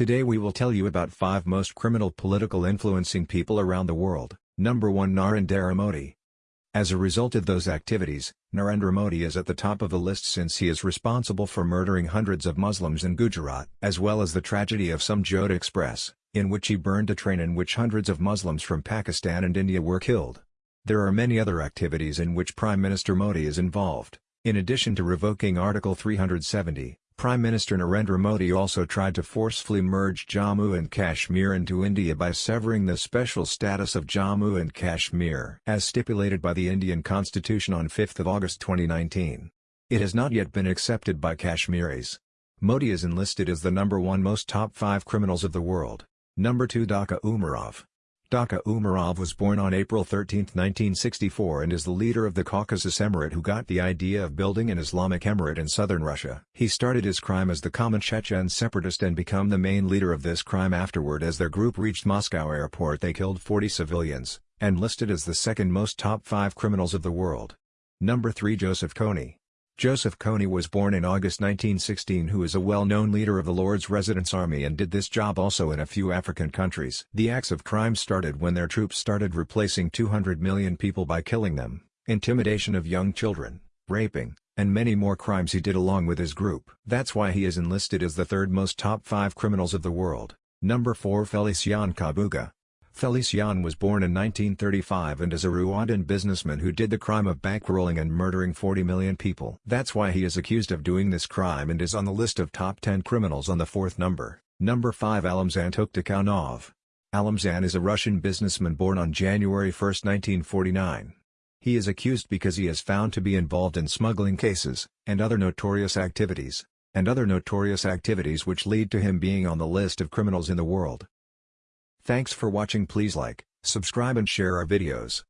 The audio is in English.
Today we will tell you about 5 most criminal political influencing people around the world. Number 1 Narendra Modi. As a result of those activities, Narendra Modi is at the top of the list since he is responsible for murdering hundreds of Muslims in Gujarat, as well as the tragedy of Samjhauta Express, in which he burned a train in which hundreds of Muslims from Pakistan and India were killed. There are many other activities in which Prime Minister Modi is involved. In addition to revoking Article 370, Prime Minister Narendra Modi also tried to forcefully merge Jammu and Kashmir into India by severing the special status of Jammu and Kashmir as stipulated by the Indian constitution on 5 August 2019. It has not yet been accepted by Kashmiris. Modi is enlisted as the number one most top 5 criminals of the world. Number 2 Doku Umarov Doku Umarov was born on April 13, 1964 and is the leader of the Caucasus Emirate who got the idea of building an Islamic emirate in southern Russia. He started his crime as the common Chechen separatist and became the main leader of this crime afterward as their group reached Moscow airport they killed 40 civilians, and listed as the second most top 5 criminals of the world. Number 3 Joseph Kony Joseph Kony was born in August 1916 who is a well-known leader of the Lord's Resistance Army and did this job also in a few African countries. The acts of crime started when their troops started replacing 200 million people by killing them, intimidation of young children, raping, and many more crimes he did along with his group. That's why he is enlisted as the third most top 5 criminals of the world. Number 4 Felicien Kabuga Felicien was born in 1935 and is a Rwandan businessman who did the crime of bankrolling and murdering 40 million people. That's why he is accused of doing this crime and is on the list of top 10 criminals on the fourth number. Number 5 Alamzhan Tokhtakhanov. Alamzhan is a Russian businessman born on January 1, 1949. He is accused because he is found to be involved in smuggling cases, and other notorious activities, and other notorious activities which lead to him being on the list of criminals in the world. Thanks for watching please like, subscribe and share our videos.